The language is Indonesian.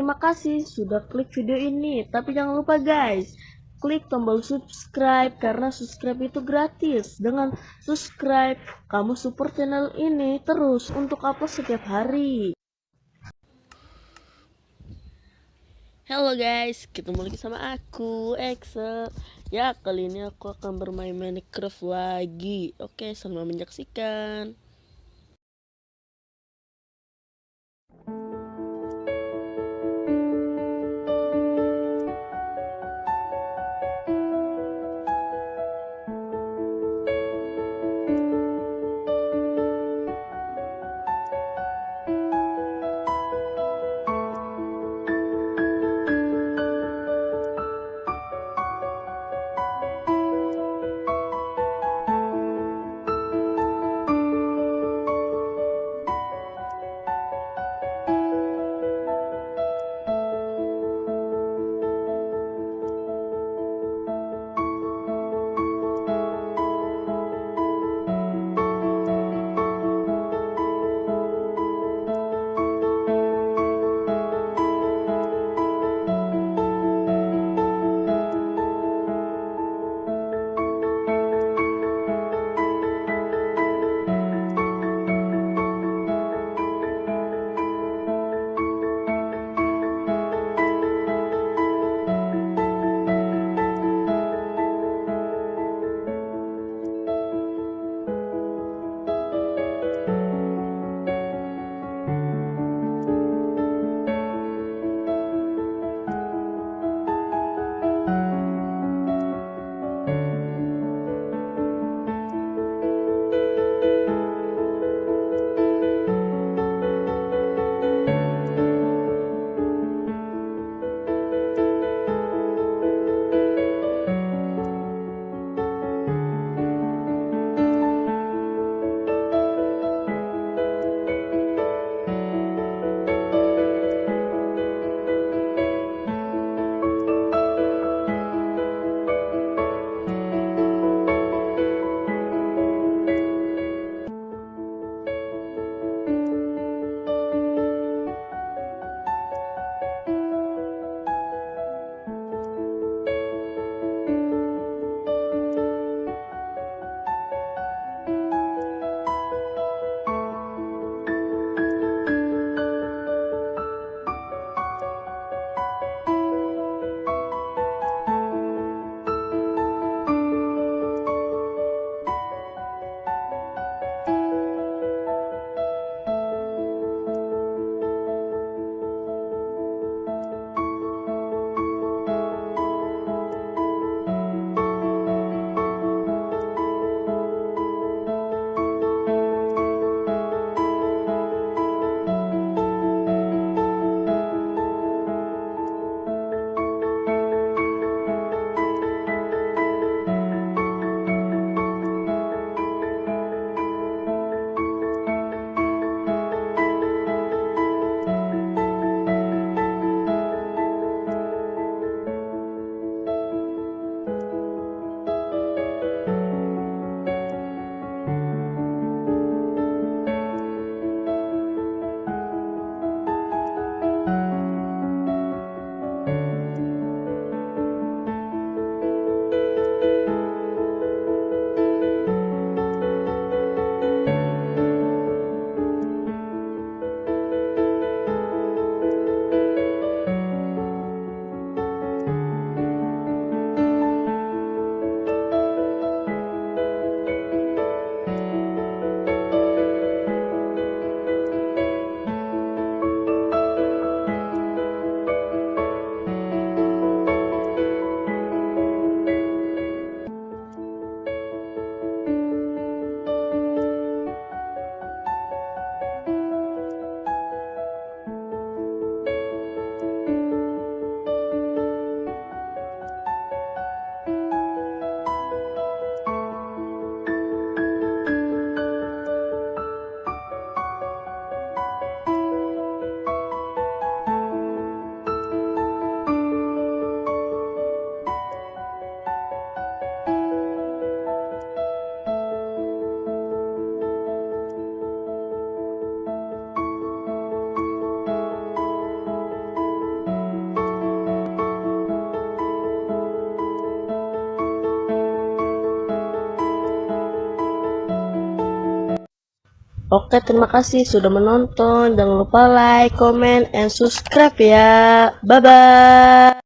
terima kasih sudah klik video ini. Tapi jangan lupa guys, klik tombol subscribe karena subscribe itu gratis. Dengan subscribe, kamu support channel ini terus untuk upload setiap hari. Halo guys, ketemu lagi sama aku, Excel. Ya, kali ini aku akan bermain Minecraft lagi. Oke, selamat menyaksikan. Oke, terima kasih sudah menonton. Jangan lupa like, comment, and subscribe ya. Bye bye.